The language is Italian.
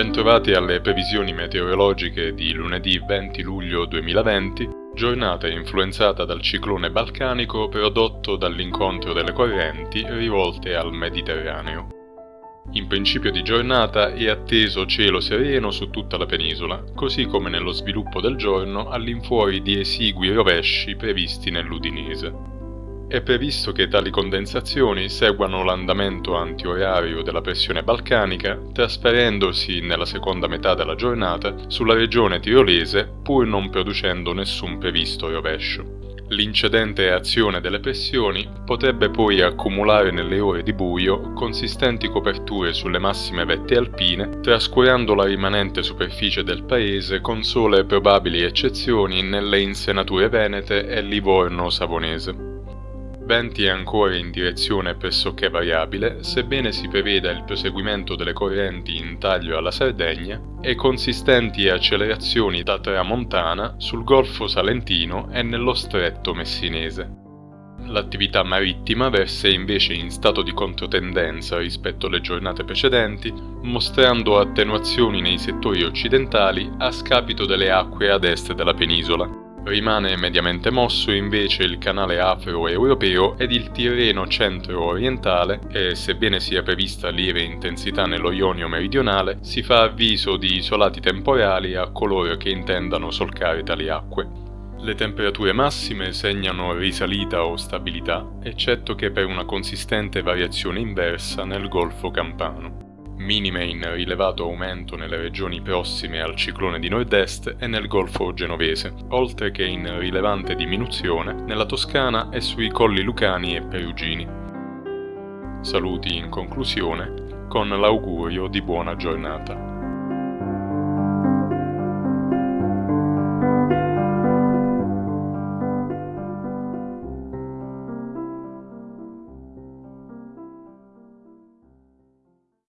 bentrovati alle previsioni meteorologiche di lunedì 20 luglio 2020, giornata influenzata dal ciclone balcanico prodotto dall'incontro delle correnti rivolte al Mediterraneo. In principio di giornata è atteso cielo sereno su tutta la penisola, così come nello sviluppo del giorno all'infuori di esigui rovesci previsti nell'Udinese. È previsto che tali condensazioni seguano l'andamento antiorario della pressione balcanica, trasferendosi nella seconda metà della giornata sulla regione tirolese pur non producendo nessun previsto rovescio. L'incedente azione delle pressioni potrebbe poi accumulare nelle ore di buio consistenti coperture sulle massime vette alpine, trascurando la rimanente superficie del paese con sole probabili eccezioni nelle insenature venete e Livorno-Savonese venti ancora in direzione pressoché variabile, sebbene si preveda il proseguimento delle correnti in taglio alla Sardegna e consistenti accelerazioni da tramontana sul Golfo Salentino e nello Stretto Messinese. L'attività marittima versa invece in stato di controtendenza rispetto alle giornate precedenti, mostrando attenuazioni nei settori occidentali a scapito delle acque ad est della penisola, Rimane mediamente mosso invece il canale afro-europeo ed il Tirreno centro-orientale e, sebbene sia prevista lieve intensità nello Ionio meridionale, si fa avviso di isolati temporali a coloro che intendano solcare tali acque. Le temperature massime segnano risalita o stabilità, eccetto che per una consistente variazione inversa nel Golfo Campano minime in rilevato aumento nelle regioni prossime al ciclone di nord-est e nel Golfo genovese, oltre che in rilevante diminuzione nella Toscana e sui colli lucani e perugini. Saluti in conclusione con l'augurio di buona giornata.